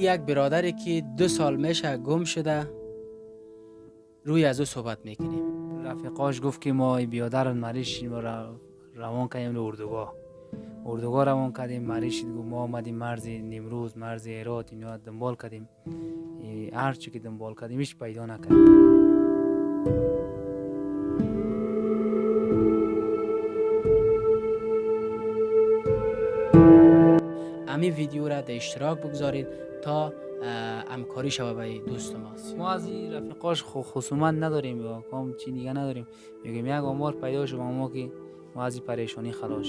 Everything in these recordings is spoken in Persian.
یک برادری که دو سال میشه گم شده. روی از او صحبت می‌کنیم. رفیقاش گفت که ما بیادر مریش ما روان کنیم به اردوگاه. اردوگاه روان کردیم مریش گفت ما آمدیم مرز نمروز مرز ایرات اینا دنبال کردیم. هر چی که دنبال کردیم هیچ پیدا نکردیم. امی ویدیو را در اشتراک بگذارید. تا همکاری شوه به دوست ما ما از این رفیقاش خصومت نداریم یا کام چی دیگه نداریم. میگیم یک آمار پیدا شد ما که ما از این پریشانی خلاص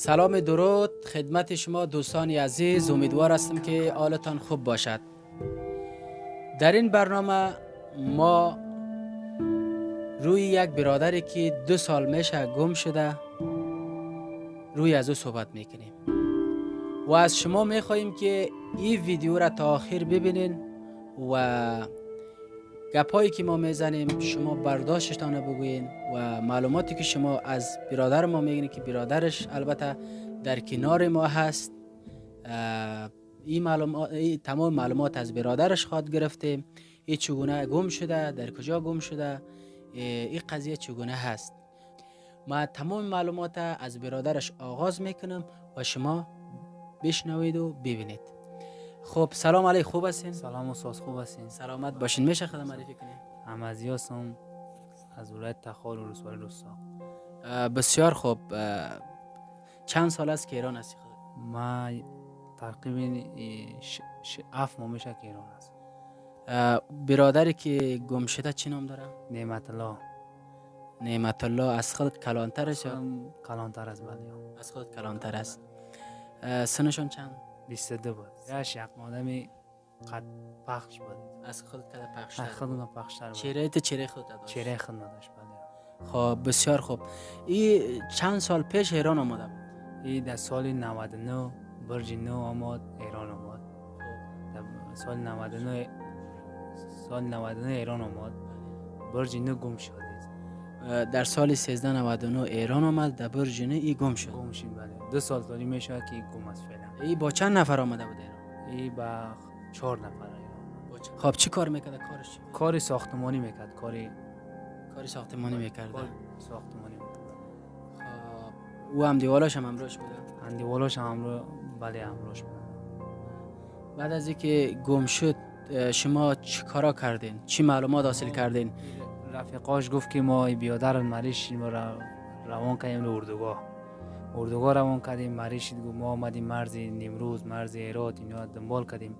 سلام درود خدمت شما دوستان عزیز امیدوار هستم که حالتان خوب باشد. در این برنامه ما روی یک برادری که دو سال میشه گم شده روی از او صحبت می‌کنیم. و از شما می‌خواهیم که این ویدیو را تا آخر ببینین و گپایی که ما می‌زنیم شما برداشتتان بگوین و معلوماتی که شما از برادر ما میگین که برادرش البته در کنار ما هست این معلومات تمام معلومات از برادرش خواد گرفته. این چگونه گم شده؟ در کجا گم شده؟ این قضیه چگونه هست؟ ما تمام معلومات از برادرش آغاز می‌کنم و شما بشنوید و ببینید. خب سلام علیک خوب هستین؟ سلام استاد خوب هستین؟ سلامت باشین. میشه خدمت معرفی کنین احمدی هستم از ولایت تخار و رسوال روستا بسیار خوب. چند سال است که ایران هستی خود؟ ما تقریبا اف ماه میشه که ایران هست برادری که گم شده چی نام داره؟ نعمت الله. نعمت الله از خود کلانتر است کلانتر است بله از خود کلانتر است. سنشون چند؟ 22 بود یا شق آدمی قد پخش بود از خود قد پخش از خود پخش بود چهره ت چهره خود داشت چهره خود نداشت بله. خب بسیار خوب. این چند سال پیش ایران آمده بود؟ این در سال 99 برج نو آمد ایران آمد. در سال 99 سال 99 ایران آمد. برج نو گم شد. در سال 1399 ایران آمد در برج نو ای گم شد. گم شد بله. دو سال تالی میشه که گم است فعلا. ای با چند نفر آمده بود ایران؟ ای با چهار نفر خب چی کار می‌کرد؟ کارش چی کاری ساختمانی می‌کرد کاری کاری ساختمانی می‌کرد. ساختمانی می‌کرد. خب او هم دیوالاش هم امروش بود هم دیوالاش هم امرو بله امروش بود بعد از اینکه گم شد شما چی کارا کردین؟ چی معلومات حاصل کردین؟ رفیقاش گفت که ما بیادر مریش ما روان کنیم به اردوگاه. اردوگاه روان کردیم مریش گفت ما آمدیم مرز نمروز مرز ایرات اینا دنبال کردیم.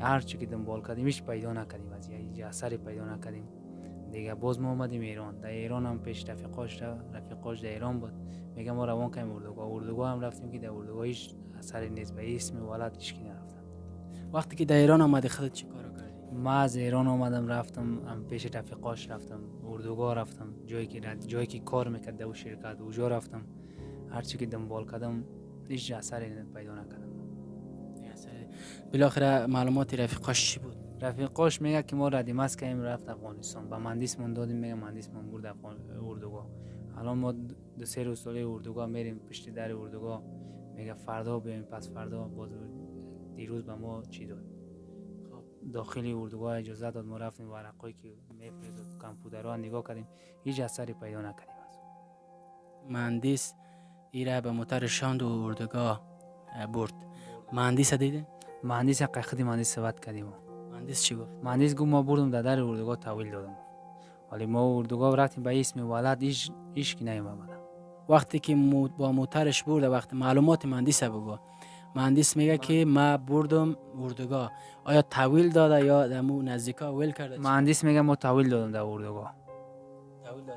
هر چی که دنبال کردیم هیچ پیدا نکردیم از یه اثری پیدا نکردیم. دیگه باز ما آمدیم ایران. در ایران هم پیش رفیقاش رفیقاش در ایران بود. میگه ما روان کنیم اردوگاه. اردوگاه هم رفتیم که در اردوگاه هیچ اثری نیست. به اسم ولد هیچ نرفتم وقتی که در ایران آمدی خودت چی کار کردی ما از ایران آمدم رفتم هم پیش رفیقاش رفتم اردوگاه رفتم. جایی که جایی که کار می‌کرد در شرکت اونجا رفتم. هرچی که دنبال کردم هیچ اثری پیدا نکردم. بالاخره معلومات رفیقاش چی بود؟ رفیقاش میگه که ما ردیمس کردیم رفت افغانستان. با مهندس من دادیم میگه مهندس من برد اردوگاه. الان ما دو سه روز ساله اردوگاه میریم پشت در اردوگاه. میگه فردا بیایم پس فردا باز دیروز به ما چی داد. داخلی اردوگاه اجازه داد ما رفتیم ورقایی که میفرستاد کامپیوترها نگاه کردیم هیچ اثری پیدا نکردیم از مهندس ایره به موتر شاند و اردوگاه برد. مهندس دیده مهندس قیقدی مهندس صحبت کردیم. مهندس چی گفت؟ مهندس گفت ما بردم در در اردوگاه تحویل دادم. ولی ما اردوگاه رفتیم به اسم ولد هیچ هیچ کی نیومد. وقتی که با موترش برده وقتی معلومات مهندس بگو. مهندس میگه که ما بردم اردوگاه. آیا تحویل داده یا دمو نزدیکا ویل کرده؟ مهندس میگه ما تحویل دادم در اردوگاه.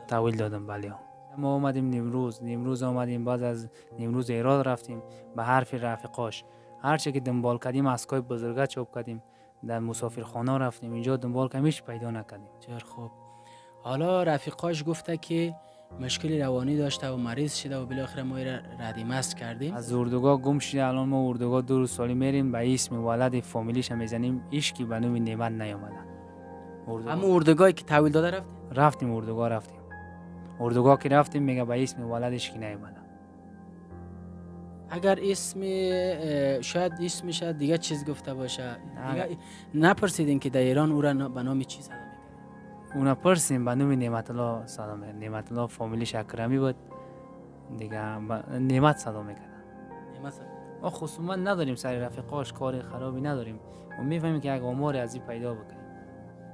تحویل دادم. بله. ما اومدیم نمروز نمروز آمدیم بعد از نمروز ایراد رفتیم به حرف رفیقاش. هر چه که دنبال کردیم اسکای بزرگه چوب کردیم. در مسافرخانه رفتیم. اینجا دنبال کمیش پیدا نکردیم. بسیار خوب. حالا رفیقاش گفته که مشکل روانی داشته و مریض شده و بالاخره ما را ردیمست کردیم. از اردوگاه گم شده الان ما اردوگاه دو روز سالی میریم به اسم ولد فامیلیش هم می‌زنیم. ایشکی به نوم نعمت نیامده. اردوگاه- اما اردوگاهی که تحویل داده رفت رفتیم اردوگاه رفتیم. اردوگاه که رفتیم میگه به اسم ولدش که نیامده. اگر اسم شاید اسمش دیگه چیز گفته باشه. دیگه نپرسیدین که در ایران او را به نام چی صدا می‌کنه اونا پرسیم به نوم نعمت الله صدا می‌کنه نعمت الله فامیلیش اکرمی بود. دیگه نعمت صدا می‌کنه مثلا ما خصومت نداریم سر رفیقاش کار خرابی نداریم. و می‌فهمیم که یک آمار از این پیدا بکنیم.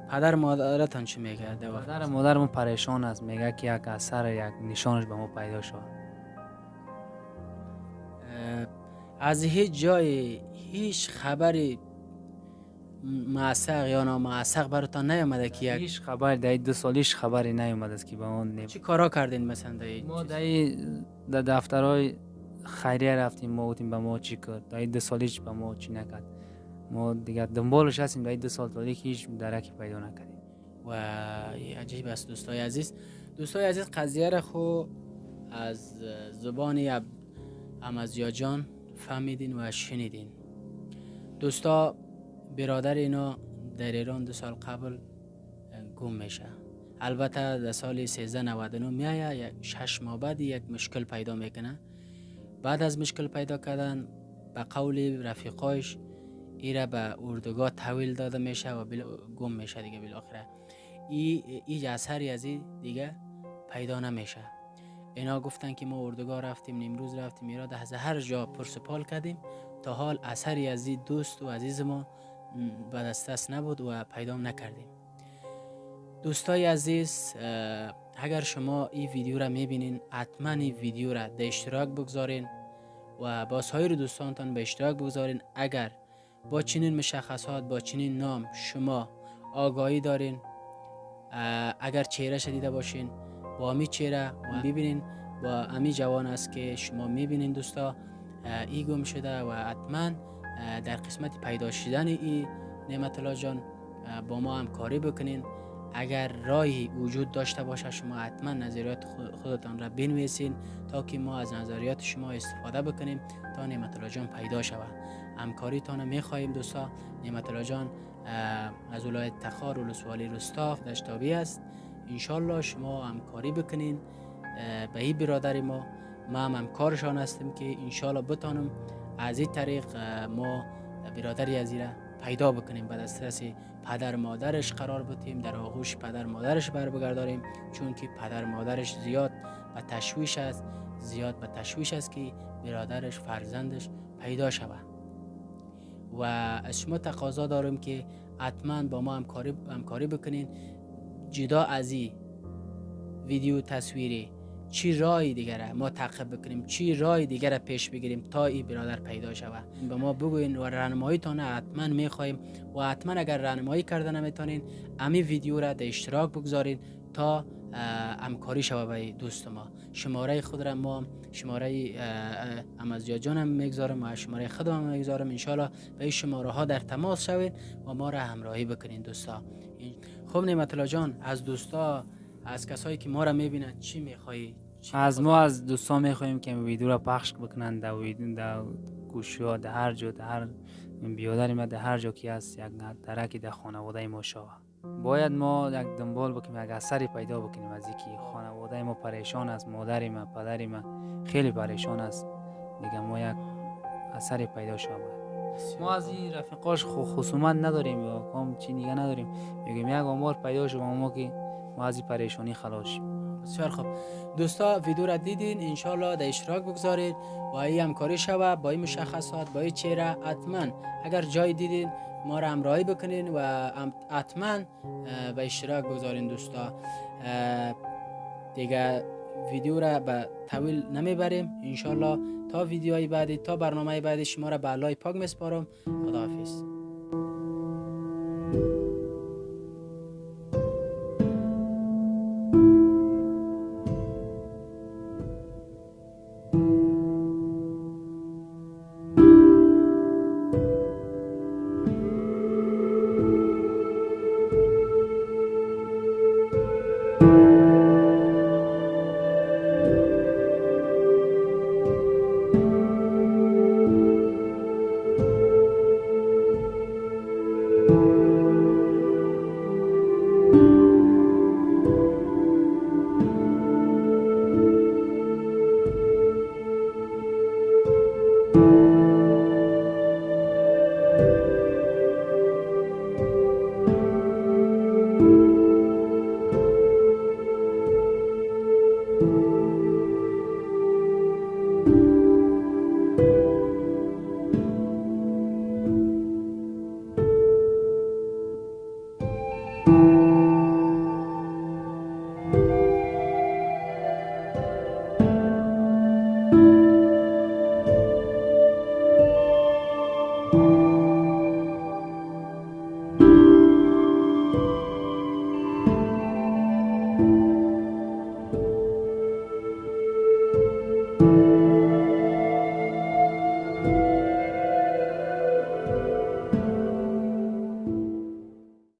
پدر مادرتان چی میگه؟ در وقت مادر مادرمون پریشان است. میگه که یک اثر یک نشانش به ما پیدا شد. از هیچ جای هیچ خبری معسق یا نامعسق براتان نیامده که یک هیچ خبر در دو سالیش خبری نیومد است که به اون نیم چی کارا کردین مثلا در این ما؟ در در دفترهای خیریه رفتیم ما گفتیم به ما چی کرد در دو سالیش به ما چی نکرد. ما دیگه دنبالش هستیم در این دو سال تالی که هیچ درکی پیدا نکردیم. و عجیب است دوستای عزیز. دوستای عزیز قضیه را خو از زبان امازیا جان فهمیدین و شنیدین. دوستا برادر اینا در ایران دو سال قبل گم میشه. البته در سال 1399 میایه شش ماه بعد یک مشکل پیدا می‌کنه. بعد از مشکل پیدا کردن به قول رفیقایش ایره به اردوگاه تحویل داده میشه و بلا گم میشه دیگه بالاخره. ای هیچ اثری از این دیگه پیدا نمیشه. اینا گفتن که ما اردوگاه رفتیم نیمروز رفتیم ایراد از هر جا پرسپال کردیم. تا حال اثری از این دوست و عزیز ما به نبود و پیدا نکردیم. دوستای عزیز اگر شما این ویدیو را می‌بینین حتما این ویدیو را در اشتراک بگذارین و با سایر دوستانتان به اشتراک بگذارین. اگر با چنین مشخصات با چنین نام شما آگاهی دارین اگر چهره دیده باشین با امی چهره و ببینین با امی جوان است که شما می‌بینین دوستا ای گم شده و حتما در قسمت پیدا شدن ای نعمت الله جان با ما همکاری بکنین. اگر راهی وجود داشته باشه شما حتما نظریات خو- خودتان را بنویسین تا که ما از نظریات شما استفاده بکنیم تا نعمت الله جان پیدا شود. همکاریتان را می‌خواهیم دوستا. نعمت الله جان از ولایت تخار ولسوالی رستاق دشتابی است. انشالله شما همکاری بکنین به این برادر ما. ما هم همکارشان هستیم که انشالله بتانم از این طریق ما برادری از این را پیدا بکنیم. به دسترس پدر مادرش قرار بدیم در آغوش پدر مادرش بر بگرداریم. چون که پدر مادرش زیاد به تشویش است زیاد به تشویش است که برادرش فرزندش پیدا شود. و از شما تقاضا دارم که حتما با ما همکاری, همکاری بکنین. جدا از این ویدیو تصویری چی رای دیگر ما تعقیب بکنیم چی رای دیگر را پیش بگیریم تا این برادر پیدا شود. به ما بگوین و راهنماییتان را حتما می‌خواهیم و حتما اگر راهنمایی کرده نمی‌تونین امی ویدیو را در اشتراک بگذارین تا همکاری شود به دوست ما. شماره خود را ما شماره امازیا هم می‌گذارم و شماره خودم هم می‌گذارم. انشالله به این شماره ها در تماس شوید و ما را همراهی بکنین دوستا. خب نعمت جان از دوستا از کسایی که ما را می‌بینن چی میخوایی؟ از ما از دوستان می‌خواهیم که ویدیو را پخش بکنن در ویدیو در گوشی ها در هر جا در هر بیادر ما در هر جا که هست یک درکی در خانواده ما شود باید ما یک دنبال بکنیم یک اثری پیدا بکنیم از اینکه خانواده ما پریشان است مادر ما پدر ما خیلی پریشان است. دیگه ما یک اثری پیدا شود ما از این رفیقاش خو خصومت نداریم یا کام چی دیگه نداریم. میگیم یک آمار پیدا شد ما که ما از این پریشانی خلاص شیم. بسیار خوب. دوستا ویدیو را دیدین انشالله در اشتراک بگذارید. و این همکاری شوه با این مشخصات با این چهره حتما اگر جای دیدین ما را همراهی بکنین و حتما به اشتراک بگذارین دوستا. دیگه ویدیو را به طویل نمی‌بریم. انشالله تا ویدیوهای بعدی تا برنامه بعدی شما را به الله پاک میسپارم. خداحافظ.